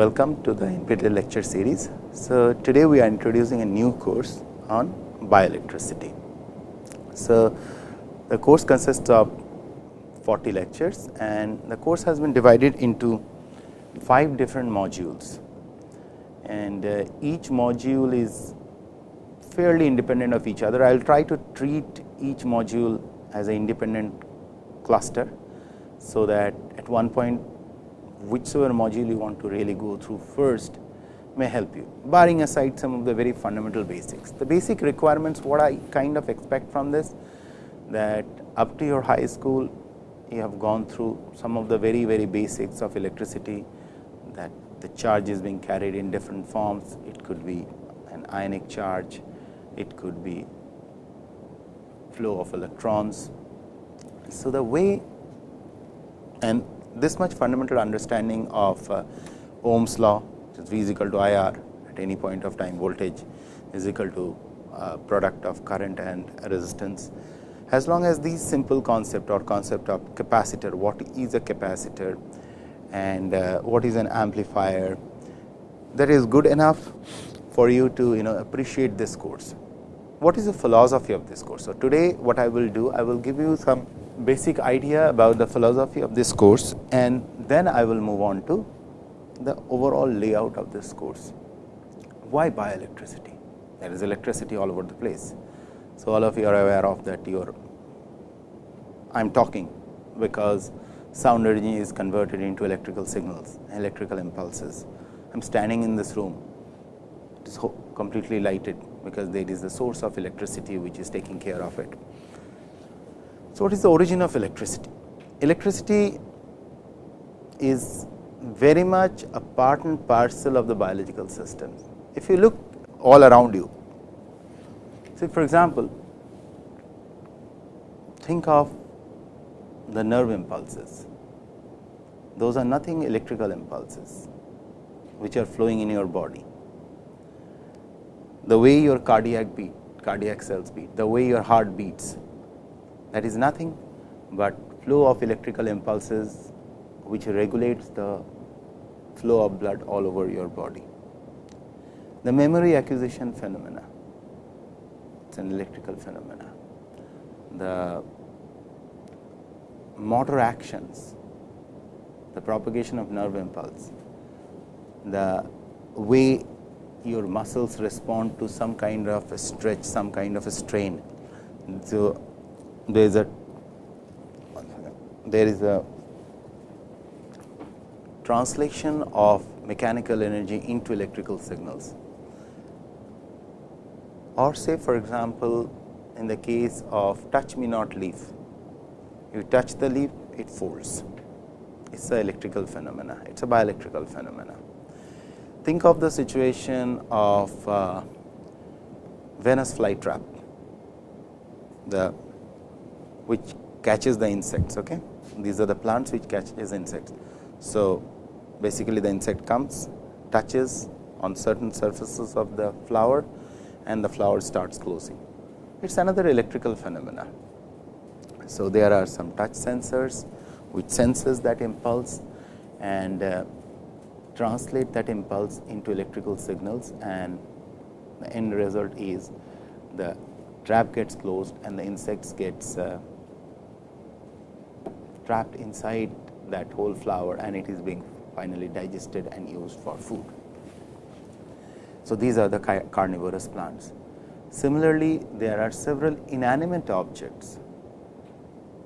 Welcome to the NPTEL lecture series. So, today we are introducing a new course on bioelectricity. So, the course consists of 40 lectures and the course has been divided into 5 different modules and uh, each module is fairly independent of each other. I will try to treat each module as an independent cluster. So, that at one point whichever module you want to really go through first may help you barring aside some of the very fundamental basics. The basic requirements what I kind of expect from this that up to your high school you have gone through some of the very very basics of electricity that the charge is being carried in different forms. It could be an ionic charge, it could be flow of electrons. So, the way and this much fundamental understanding of uh, Ohm's law which is V is equal to I R at any point of time voltage is equal to uh, product of current and resistance. As long as these simple concept or concept of capacitor, what is a capacitor and uh, what is an amplifier that is good enough for you to you know appreciate this course. What is the philosophy of this course? So, today what I will do, I will give you some basic idea about the philosophy of this course and then I will move on to the overall layout of this course. Why bioelectricity? There is electricity all over the place. So, all of you are aware of that you are I am talking because sound energy is converted into electrical signals, electrical impulses. I am standing in this room, it is completely lighted because there is the source of electricity which is taking care of it. So, what is the origin of electricity? Electricity is very much a part and parcel of the biological system. If you look all around you, say for example, think of the nerve impulses. Those are nothing electrical impulses, which are flowing in your body. The way your cardiac beat, cardiac cells beat, the way your heart beats, that is nothing but flow of electrical impulses which regulates the flow of blood all over your body. The memory acquisition phenomena, it is an electrical phenomena. The motor actions, the propagation of nerve impulse, the way your muscles respond to some kind of a stretch, some kind of a strain. So, there is a there is a translation of mechanical energy into electrical signals. Or say for example, in the case of touch me not leaf, you touch the leaf it folds, it is a electrical phenomena, it is a bioelectrical phenomena. Think of the situation of uh, Venus flytrap, the which catches the insects. Okay? These are the plants which catches insects. So, basically the insect comes, touches on certain surfaces of the flower and the flower starts closing. It is another electrical phenomena. So, there are some touch sensors which senses that impulse and uh, translate that impulse into electrical signals and the end result is the trap gets closed and the insects gets uh, trapped inside that whole flower and it is being finally digested and used for food. So, these are the carnivorous plants. Similarly, there are several inanimate objects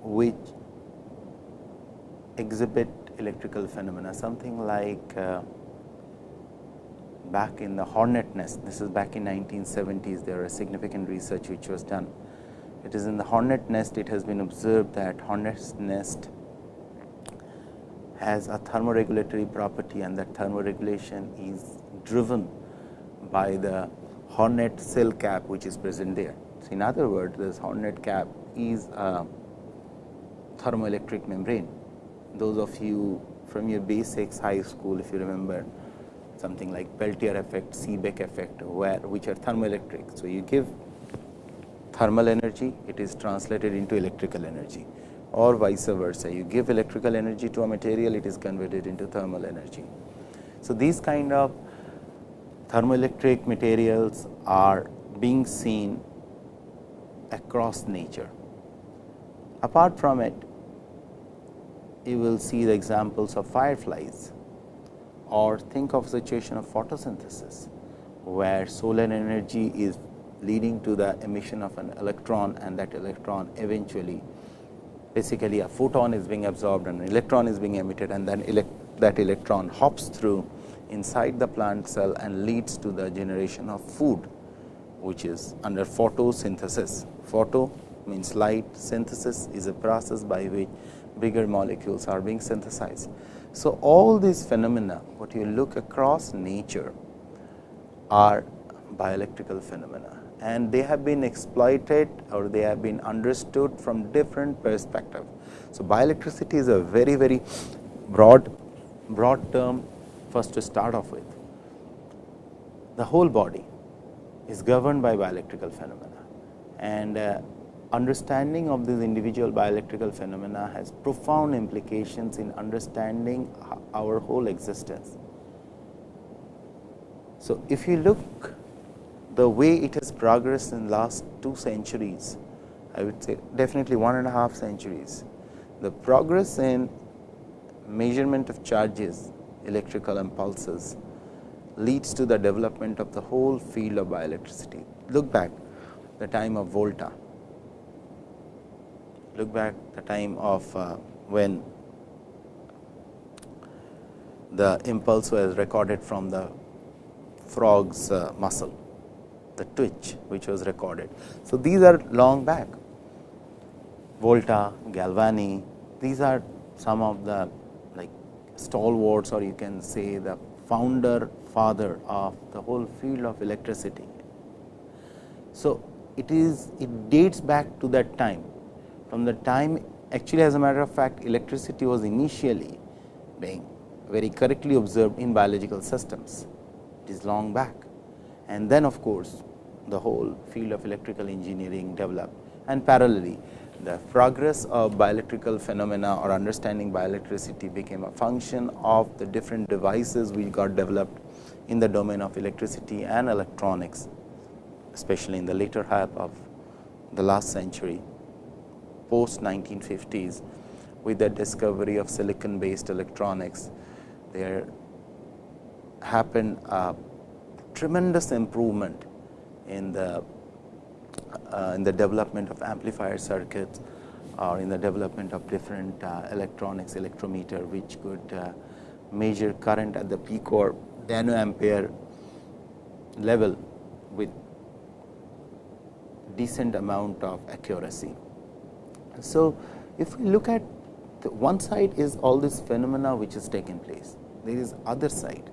which exhibit electrical phenomena something like uh, back in the hornet nest this is back in 1970s there was significant research which was done it is in the hornet nest it has been observed that hornet nest has a thermoregulatory property and that thermoregulation is driven by the hornet cell cap which is present there. So, in other words this hornet cap is a thermoelectric membrane. Those of you from your basics high school if you remember something like Peltier effect, Seebeck effect where which are thermoelectric. So, you give thermal energy it is translated into electrical energy or vice versa. You give electrical energy to a material, it is converted into thermal energy. So, these kind of thermoelectric materials are being seen across nature. Apart from it, you will see the examples of fireflies or think of a situation of photosynthesis, where solar energy is leading to the emission of an electron and that electron eventually basically a photon is being absorbed and an electron is being emitted and then elect that electron hops through inside the plant cell and leads to the generation of food, which is under photosynthesis. Photo means light, synthesis is a process by which bigger molecules are being synthesized. So, all these phenomena what you look across nature are bioelectrical phenomena and they have been exploited or they have been understood from different perspective. So, bioelectricity is a very very broad broad term first to start off with. The whole body is governed by bioelectrical phenomena and uh, understanding of these individual bioelectrical phenomena has profound implications in understanding our whole existence. So, if you look the way it has progressed in last two centuries, I would say definitely one and a half centuries, the progress in measurement of charges, electrical impulses leads to the development of the whole field of bioelectricity. Look back the time of Volta, look back the time of uh, when the impulse was recorded from the frog's uh, muscle, the twitch which was recorded. So, these are long back Volta, Galvani, these are some of the like stalwarts or you can say the founder father of the whole field of electricity. So, it is it dates back to that time from the time actually as a matter of fact electricity was initially being very correctly observed in biological systems. It is long back and then of course, the whole field of electrical engineering developed. And parallelly the progress of bioelectrical phenomena or understanding bioelectricity became a function of the different devices which got developed in the domain of electricity and electronics, especially in the later half of the last century post 1950s with the discovery of silicon based electronics, there happened a tremendous improvement in the uh, in the development of amplifier circuits or in the development of different uh, electronics electrometer, which could uh, measure current at the pico or nanoampere level with decent amount of accuracy. So, if we look at one side is all this phenomena which has taken place, there is other side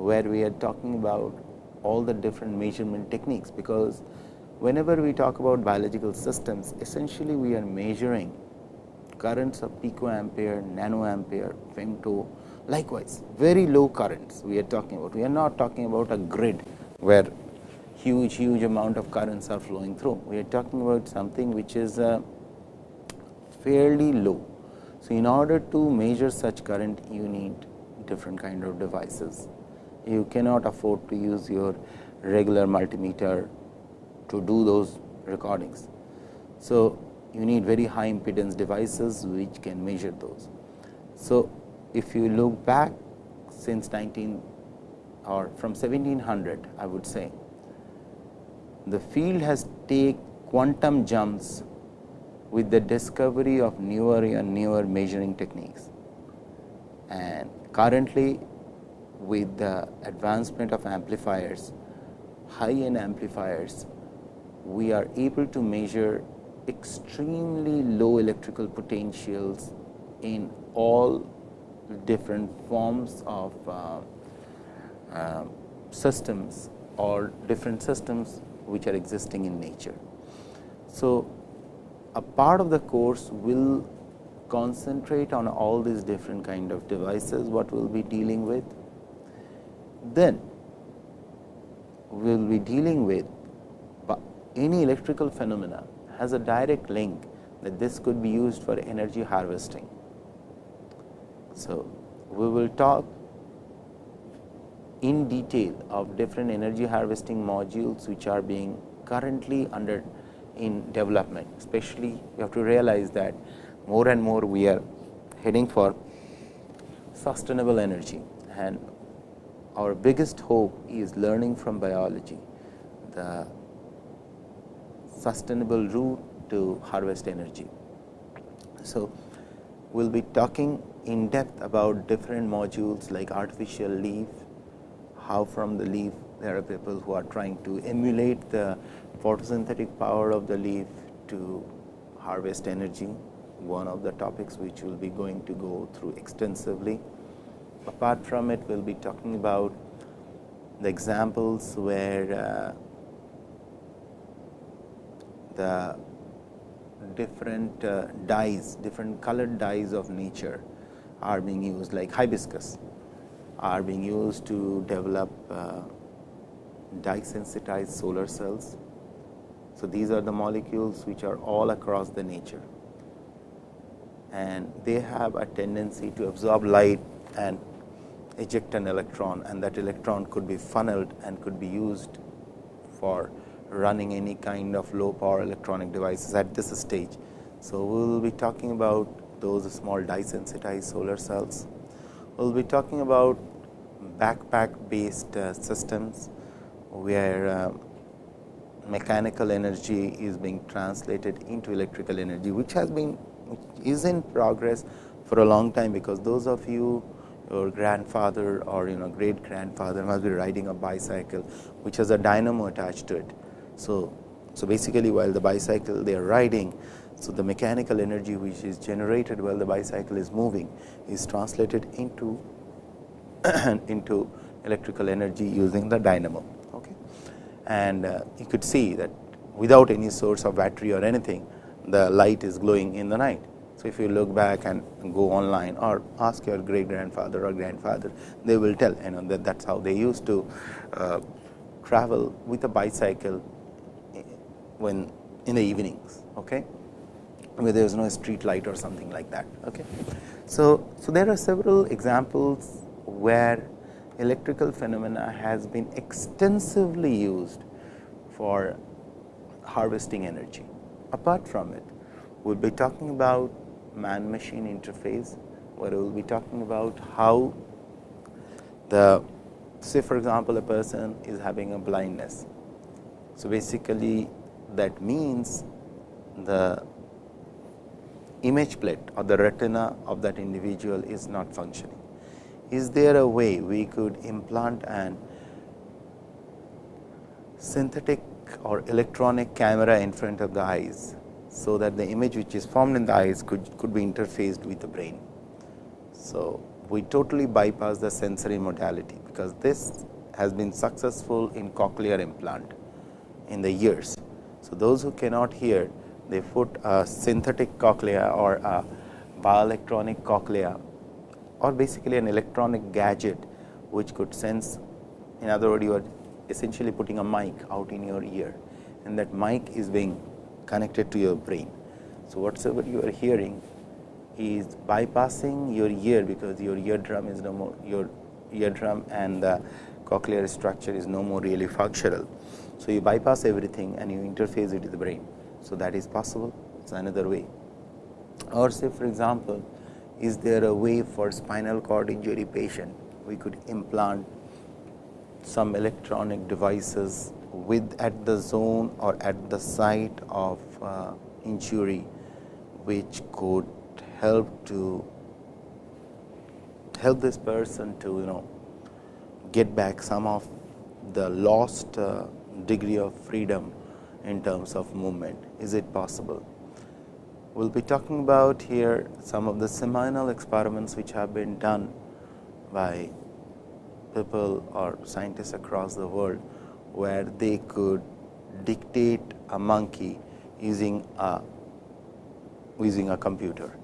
where we are talking about all the different measurement techniques, because whenever we talk about biological systems essentially we are measuring currents of picoampere, nanoampere, femto likewise very low currents we are talking about. We are not talking about a grid where huge huge amount of currents are flowing through. We are talking about something which is uh, fairly low. So, in order to measure such current you need different kind of devices. You cannot afford to use your regular multimeter to do those recordings. So, you need very high impedance devices which can measure those. So, if you look back since 19 or from 1700 I would say the field has take quantum jumps with the discovery of newer and newer measuring techniques. And currently with the advancement of amplifiers, high end amplifiers, we are able to measure extremely low electrical potentials in all different forms of uh, uh, systems or different systems which are existing in nature. So, a part of the course will concentrate on all these different kind of devices what we will be dealing with. Then we will be dealing with any electrical phenomena has a direct link that this could be used for energy harvesting. So, we will talk in detail of different energy harvesting modules, which are being currently under in development. Especially, you have to realize that more and more we are heading for sustainable energy and our biggest hope is learning from biology the sustainable route to harvest energy. So, we will be talking in depth about different modules like artificial leaf, how from the leaf there are people who are trying to emulate the photosynthetic power of the leaf to harvest energy, one of the topics which we will be going to go through extensively. Apart from it, we will be talking about the examples where uh, the different uh, dyes, different colored dyes of nature are being used like hibiscus are being used to develop uh, dye sensitized solar cells. So, these are the molecules which are all across the nature and they have a tendency to absorb light and eject an electron and that electron could be funneled and could be used for running any kind of low power electronic devices at this stage. So, we will be talking about those small dye sensitized solar cells. We will be talking about backpack based uh, systems, where uh, mechanical energy is being translated into electrical energy, which has been is in progress for a long time, because those of you your grandfather or you know great grandfather must be riding a bicycle, which has a dynamo attached to it. So, so basically while the bicycle they are riding, so the mechanical energy which is generated while the bicycle is moving is translated into into electrical energy using the dynamo. Okay. And uh, you could see that without any source of battery or anything, the light is glowing in the night. So, if you look back and go online or ask your great grandfather or grandfather, they will tell you know that that is how they used to uh, travel with a bicycle when in the evenings, okay, where there is no street light or something like that. Okay. So, so there are several examples where electrical phenomena has been extensively used for harvesting energy. Apart from it, we will be talking about man machine interface, where we will be talking about how the say for example, a person is having a blindness. So, basically that means the image plate or the retina of that individual is not functioning. Is there a way we could implant an synthetic or electronic camera in front of the eyes, so that the image which is formed in the eyes could, could be interfaced with the brain. So, we totally bypass the sensory modality, because this has been successful in cochlear implant in the ears. So, those who cannot hear they put a synthetic cochlea or a bioelectronic cochlea or basically an electronic gadget which could sense in other words you are essentially putting a mic out in your ear and that mic is being connected to your brain. So, whatsoever you are hearing is bypassing your ear because your eardrum is no more your eardrum and the cochlear structure is no more really functional. So, you bypass everything and you interface it with the brain. So, that is possible it is another way or say for example, is there a way for spinal cord injury patient we could implant some electronic devices with at the zone or at the site of uh, injury which could help to help this person to you know get back some of the lost uh, degree of freedom in terms of movement. Is it possible? We will be talking about here some of the seminal experiments which have been done by people or scientists across the world, where they could dictate a monkey using a using a computer.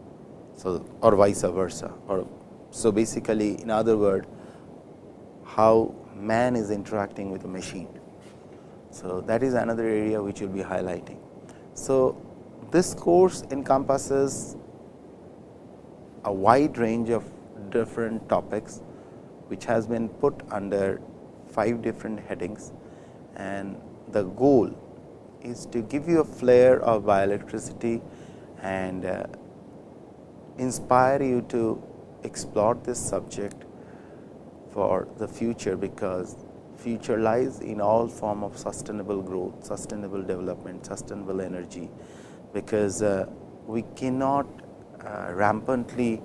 So, or vice versa or so basically in other word how man is interacting with a machine so, that is another area which will be highlighting. So, this course encompasses a wide range of different topics which has been put under five different headings and the goal is to give you a flair of bioelectricity and uh, inspire you to explore this subject for the future, because future lies in all form of sustainable growth, sustainable development, sustainable energy, because uh, we cannot uh, rampantly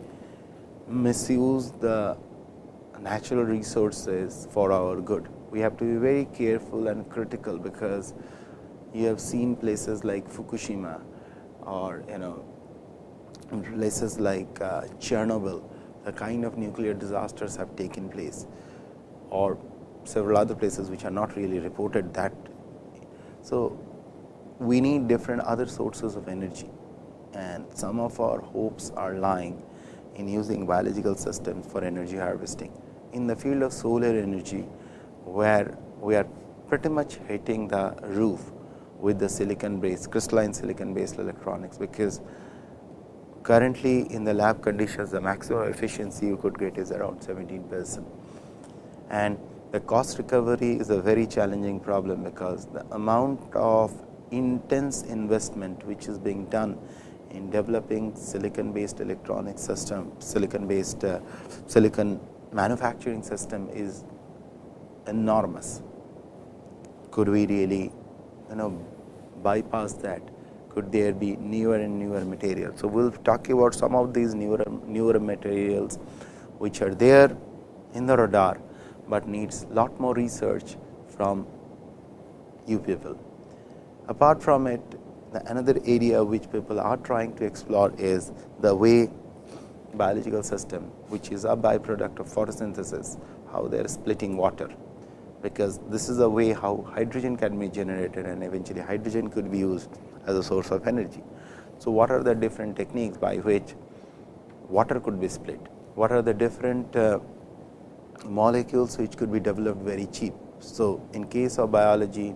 misuse the natural resources for our good. We have to be very careful and critical, because you have seen places like Fukushima or you know places like uh, Chernobyl, the kind of nuclear disasters have taken place or several other places which are not really reported that. So, we need different other sources of energy and some of our hopes are lying in using biological systems for energy harvesting. In the field of solar energy, where we are pretty much hitting the roof with the silicon based crystalline silicon based electronics, because currently in the lab conditions the maximum efficiency you could get is around 17 percent. And the cost recovery is a very challenging problem, because the amount of intense investment which is being done in developing silicon based electronic system, silicon based uh, silicon manufacturing system is enormous. Could we really you know bypass that? Could there be newer and newer materials? So, we will talk about some of these newer newer materials which are there in the radar, but needs lot more research from you people. Apart from it, another area which people are trying to explore is the way biological system, which is a byproduct of photosynthesis, how they are splitting water because this is a way how hydrogen can be generated and eventually hydrogen could be used as a source of energy. So, what are the different techniques by which water could be split? What are the different uh, molecules which could be developed very cheap? So, in case of biology,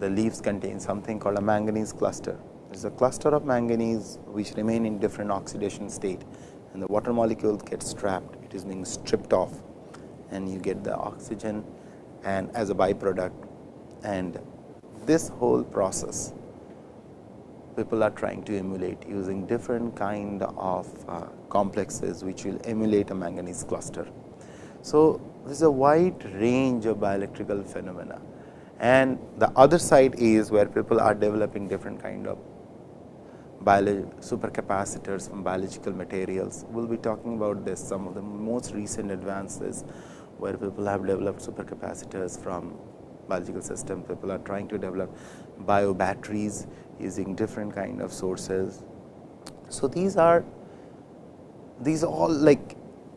the leaves contain something called a manganese cluster. It is a cluster of manganese which remain in different oxidation state and the water molecule gets trapped, it is being stripped off and you get the oxygen and as a byproduct and this whole process people are trying to emulate using different kind of uh, complexes which will emulate a manganese cluster. So, there is a wide range of bioelectrical phenomena and the other side is where people are developing different kind of supercapacitors from biological materials. We will be talking about this some of the most recent advances where people have developed supercapacitors from biological system, People are trying to develop bio batteries using different kind of sources. So, these are these all like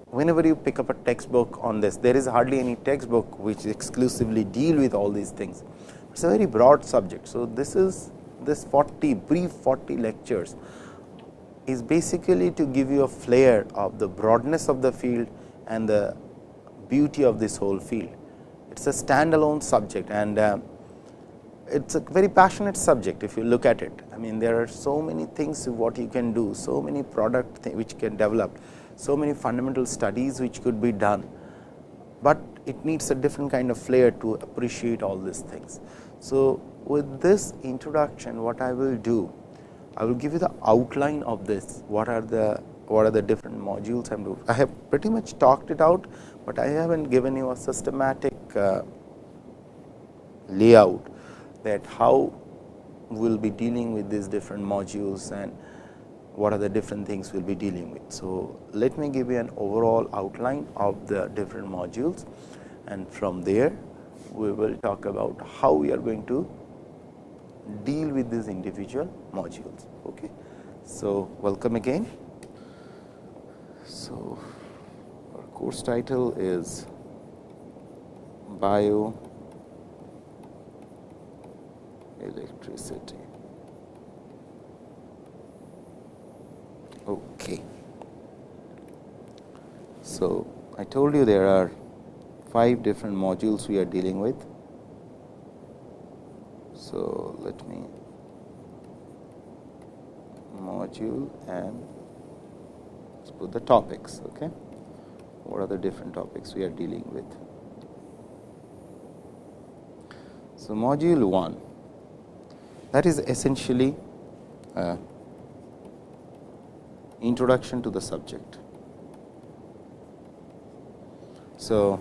whenever you pick up a textbook on this, there is hardly any textbook which exclusively deal with all these things. It is a very broad subject. So, this is this 40 brief 40 lectures is basically to give you a flair of the broadness of the field and the beauty of this whole field. It is a standalone subject and uh, it is a very passionate subject if you look at it. I mean there are so many things what you can do, so many product which can develop, so many fundamental studies which could be done, but it needs a different kind of flair to appreciate all these things. So, with this introduction what I will do, I will give you the outline of this, what are the what are the different modules I am doing. I have pretty much talked it out, but I have not given you a systematic uh, layout that how we will be dealing with these different modules and what are the different things we will be dealing with. So, let me give you an overall outline of the different modules and from there we will talk about how we are going to deal with these individual modules. Okay. So, welcome again. So, course title is bio electricity. Okay. So, I told you there are five different modules we are dealing with. So, let me module and let's put the topics. Okay what are the different topics we are dealing with. So, module 1 that is essentially uh, introduction to the subject. So,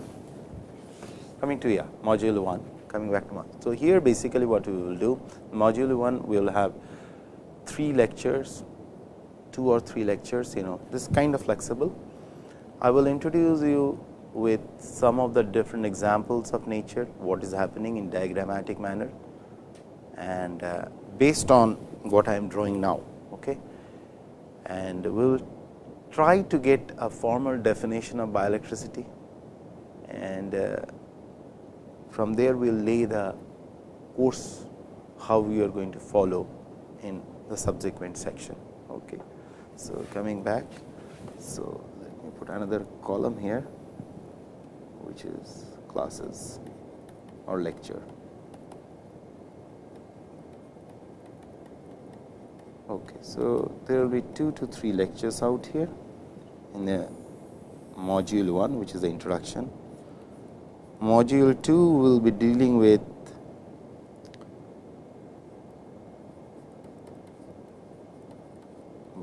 coming to yeah, module 1 coming back to module. So, here basically what we will do module 1 we will have 3 lectures 2 or 3 lectures you know this kind of flexible. I will introduce you with some of the different examples of nature what is happening in diagrammatic manner and uh, based on what I am drawing now. Okay. And we will try to get a formal definition of bioelectricity and uh, from there we will lay the course how we are going to follow in the subsequent section. Okay. So, coming back, so me put another column here which is classes or lecture. Okay, so there will be 2 to 3 lectures out here in the module 1 which is the introduction Module 2 will be dealing with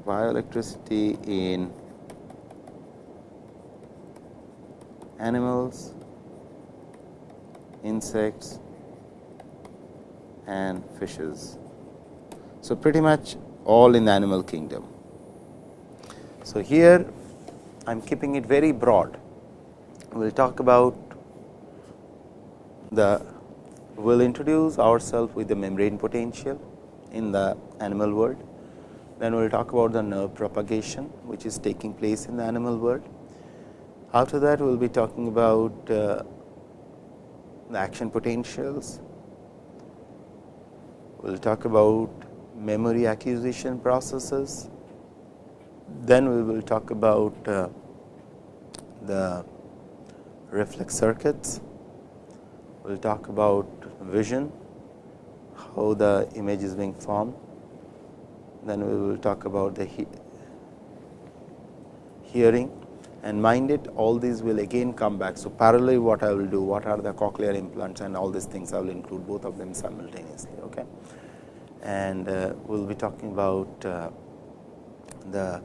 bioelectricity in animals, insects and fishes. So, pretty much all in the animal kingdom. So, here I am keeping it very broad. We will talk about the we will introduce ourselves with the membrane potential in the animal world. Then we will talk about the nerve propagation, which is taking place in the animal world. After that, we will be talking about uh, the action potentials. We will talk about memory acquisition processes. Then we will talk about uh, the reflex circuits we will talk about vision, how the image is being formed. Then we will talk about the he hearing and mind it all these will again come back. So, parallelly what I will do, what are the cochlear implants and all these things I will include both of them simultaneously. Okay. And uh, we will be talking about uh, the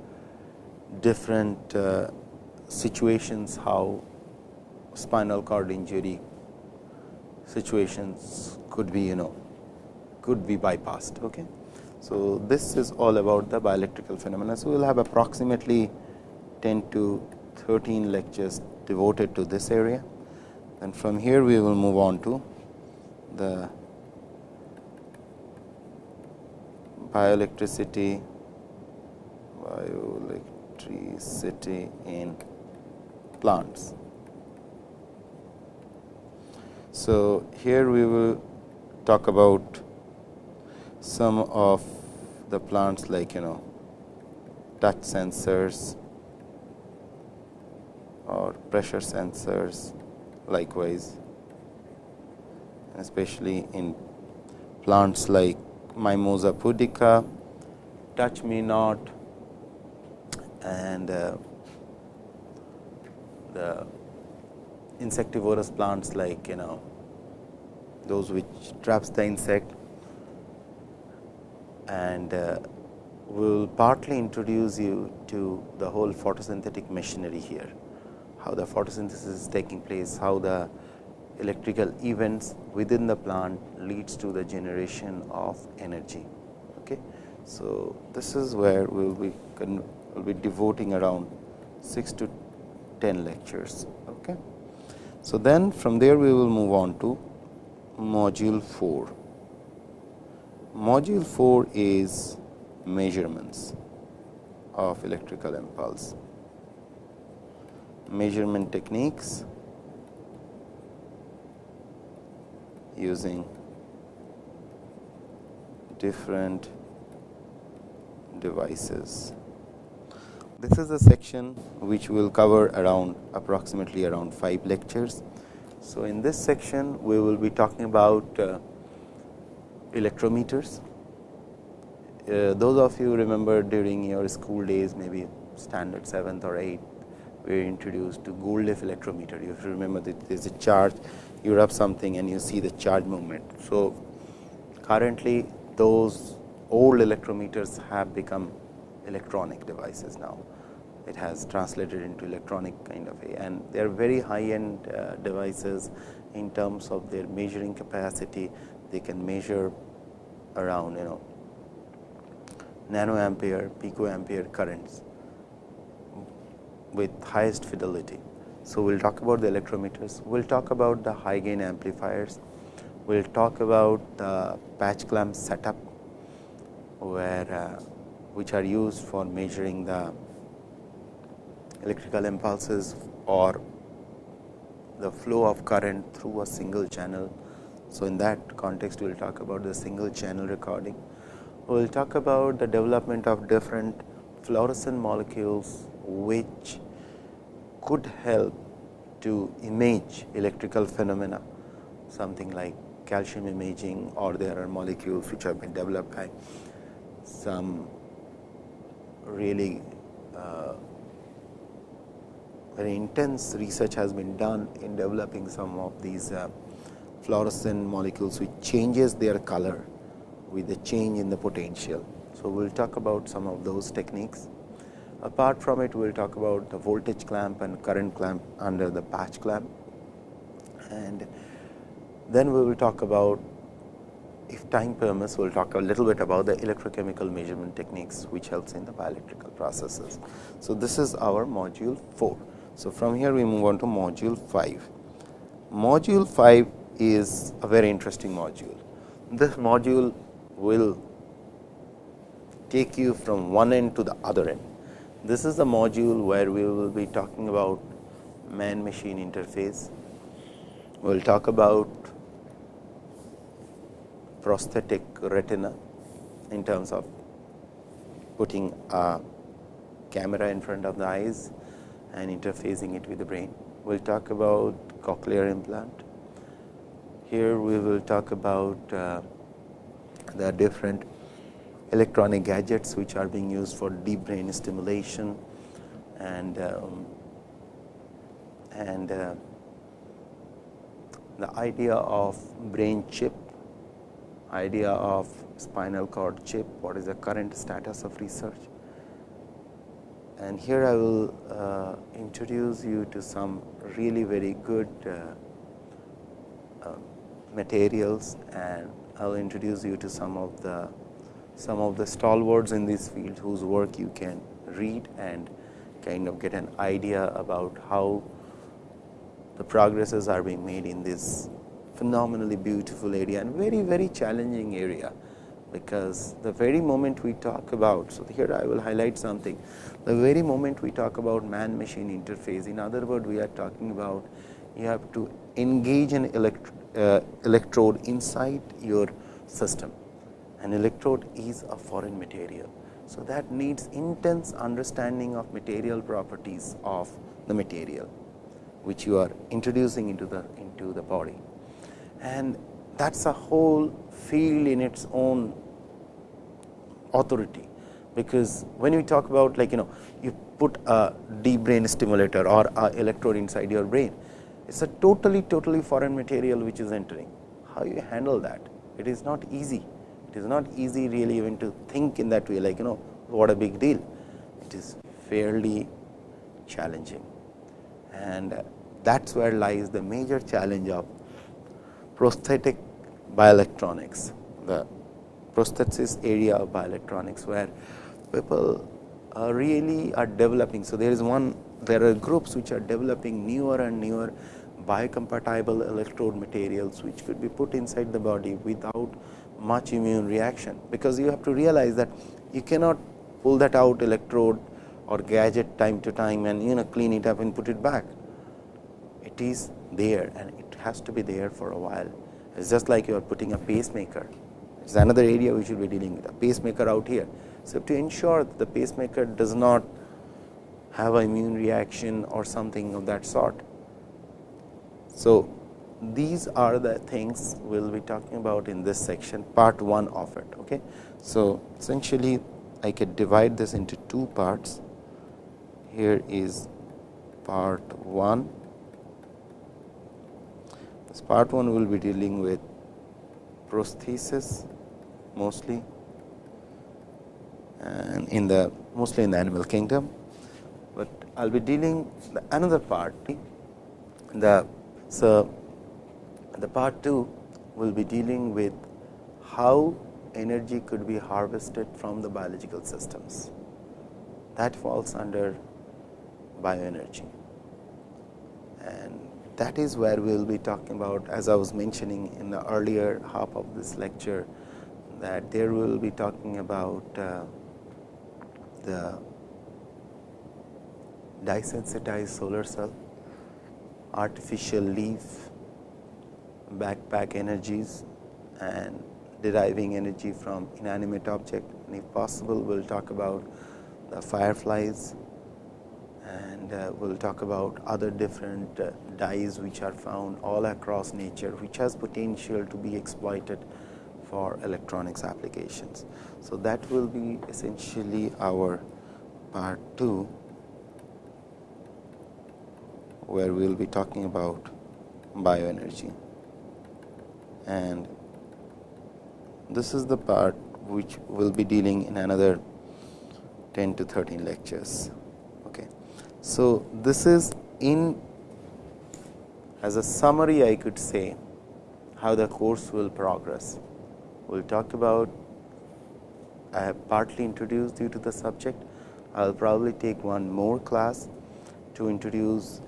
different uh, situations how spinal cord injury situations could be you know could be bypassed. Okay. So, this is all about the bioelectrical phenomena. So, we will have approximately 10 to 13 lectures devoted to this area and from here we will move on to the bioelectricity bioelectricity in plants. So, here we will talk about some of the plants like you know touch sensors or pressure sensors likewise especially in plants like mimosa pudica, touch me not and uh, the insectivorous plants like you know those which traps the insect. And uh, we will partly introduce you to the whole photosynthetic machinery here, how the photosynthesis is taking place, how the electrical events within the plant leads to the generation of energy. Okay. So, this is where we will be, will be devoting around 6 to 10 lectures. Okay. So, then from there we will move on to module 4. Module 4 is measurements of electrical impulse, measurement techniques using different devices. This is a section which will cover around approximately around 5 lectures. So, in this section we will be talking about uh, electrometers. Uh, those of you remember during your school days maybe standard 7th or 8th we introduced to leaf electrometer. You have to remember that there is a charge, you rub something and you see the charge movement. So, currently those old electrometers have become electronic devices now. It has translated into electronic kind of a and they are very high end uh, devices in terms of their measuring capacity. They can measure around you know nanoampere, picoampere currents with highest fidelity. So, we will talk about the electrometers, we will talk about the high gain amplifiers, we will talk about the patch clamp setup where uh, which are used for measuring the electrical impulses or the flow of current through a single channel. So, in that context we will talk about the single channel recording. We will talk about the development of different fluorescent molecules which could help to image electrical phenomena something like calcium imaging or there are molecules which have been developed by some really uh, very intense research has been done in developing some of these uh, fluorescent molecules which changes their color with the change in the potential. So, we will talk about some of those techniques. Apart from it, we will talk about the voltage clamp and current clamp under the patch clamp. And then we will talk about if time permits, we will talk a little bit about the electrochemical measurement techniques, which helps in the bioelectrical processes. So, this is our module 4. So, from here we move on to module 5. Module 5 is a very interesting module. This module will take you from one end to the other end. This is the module where we will be talking about man machine interface. We will talk about prosthetic retina in terms of putting a camera in front of the eyes and interfacing it with the brain. We will talk about cochlear implant. Here we will talk about uh, the different electronic gadgets which are being used for deep brain stimulation and um, and uh, the idea of brain chip, idea of spinal cord chip, what is the current status of research. And here I will uh, introduce you to some really very good uh, uh, materials and I will introduce you to some of the some of the stalwarts in this field whose work you can read and kind of get an idea about how the progresses are being made in this phenomenally beautiful area and very very challenging area because the very moment we talk about. So, here I will highlight something the very moment we talk about man machine interface in other words we are talking about you have to engage an uh, electrode inside your system an electrode is a foreign material. So, that needs intense understanding of material properties of the material which you are introducing into the into the body. And that is a whole field in its own authority. Because when we talk about like you know you put a deep brain stimulator or a electrode inside your brain it is a totally totally foreign material which is entering. How you handle that? It is not easy it is not easy really even to think in that way like you know what a big deal. It is fairly challenging. And that is where lies the major challenge of prosthetic bioelectronics. The prosthesis area of bioelectronics where people uh, really are developing. So, there is one there are groups which are developing newer and newer biocompatible electrode materials which could be put inside the body without much immune reaction, because you have to realize that you cannot pull that out electrode or gadget time to time and you know clean it up and put it back. It is there and it has to be there for a while. It is just like you are putting a pacemaker. It is another area we should be dealing with a pacemaker out here. So, to ensure that the pacemaker does not have an immune reaction or something of that sort. So, these are the things we will be talking about in this section part 1 of it. Okay. So, essentially I can divide this into two parts. Here is part 1. This part 1 will be dealing with prosthesis mostly and in the mostly in the animal kingdom, but I will be dealing the another part the so the part 2 will be dealing with how energy could be harvested from the biological systems. That falls under bioenergy. And that is where we will be talking about as I was mentioning in the earlier half of this lecture that there we will be talking about uh, the dye sensitized solar cell, artificial leaf, backpack energies and deriving energy from inanimate object and if possible we will talk about the fireflies and uh, we will talk about other different uh, dyes which are found all across nature which has potential to be exploited for electronics applications. So, that will be essentially our part 2 where we will be talking about bioenergy and this is the part which we will be dealing in another 10 to 13 lectures. Okay. So, this is in as a summary I could say how the course will progress. We will talk about I have partly introduced you to the subject. I will probably take one more class to introduce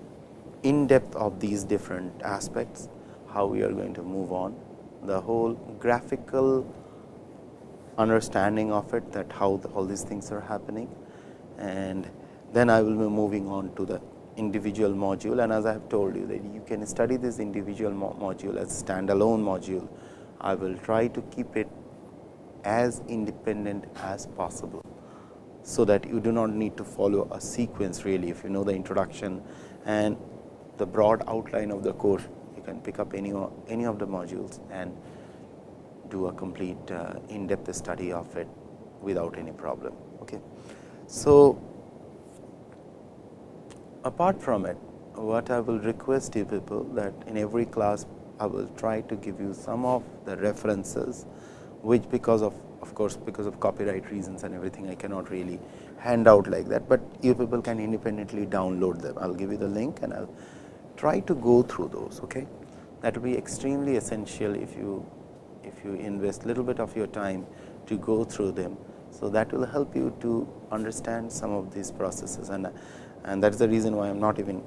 in depth of these different aspects, how we are going to move on the whole graphical understanding of it that how the, all these things are happening and then I will be moving on to the individual module and as I have told you that you can study this individual mo module as a standalone module. I will try to keep it as independent as possible. So, that you do not need to follow a sequence really if you know the introduction and the broad outline of the course you can pick up any, any of the modules and do a complete uh, in depth study of it without any problem. Okay. So, apart from it what I will request you people that in every class I will try to give you some of the references which because of of course, because of copyright reasons and everything I cannot really hand out like that, but you people can independently download them. I will give you the link and I will try to go through those. Okay? That will be extremely essential if you if you invest little bit of your time to go through them. So, that will help you to understand some of these processes and and that is the reason why I am not even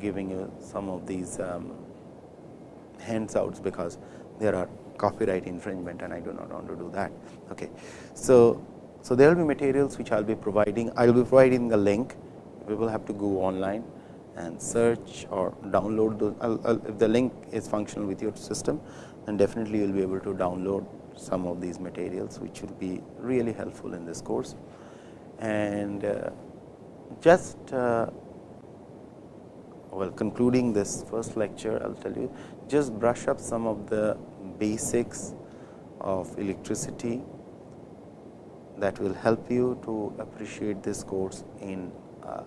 giving you some of these um, handouts, because there are copyright infringement and I do not want to do that. Okay. So, so there will be materials which I will be providing, I will be providing a link, we will have to go online and search or download if the link is functional with your system, then definitely you will be able to download some of these materials, which will be really helpful in this course. And uh, just uh, well concluding this first lecture, I will tell you just brush up some of the basics of electricity that will help you to appreciate this course in uh,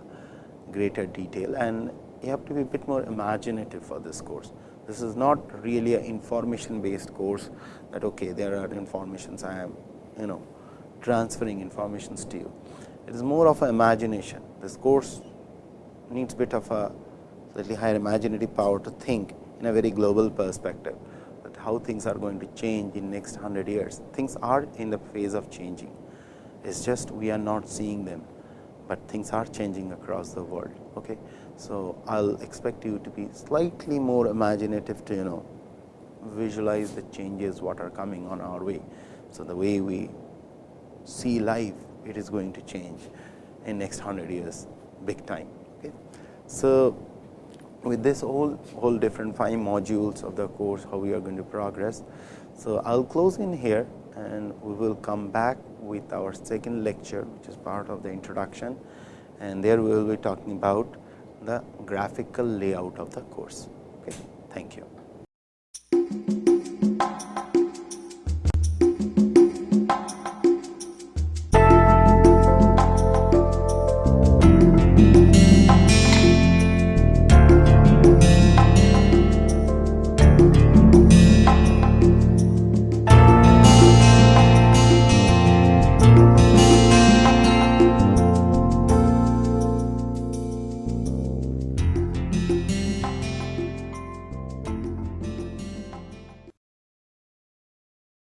greater detail and you have to be a bit more imaginative for this course. This is not really an information based course that okay, there are informations I am you know transferring informations to you. It is more of an imagination. This course needs bit of a slightly higher imaginative power to think in a very global perspective that how things are going to change in next 100 years. Things are in the phase of changing. It is just we are not seeing them but things are changing across the world. Okay. So, I will expect you to be slightly more imaginative to you know visualize the changes what are coming on our way. So, the way we see life it is going to change in next 100 years big time. Okay. So, with this whole whole different five modules of the course how we are going to progress. So, I will close in here and we will come back with our second lecture which is part of the introduction and there we will be talking about the graphical layout of the course. Okay. Thank you.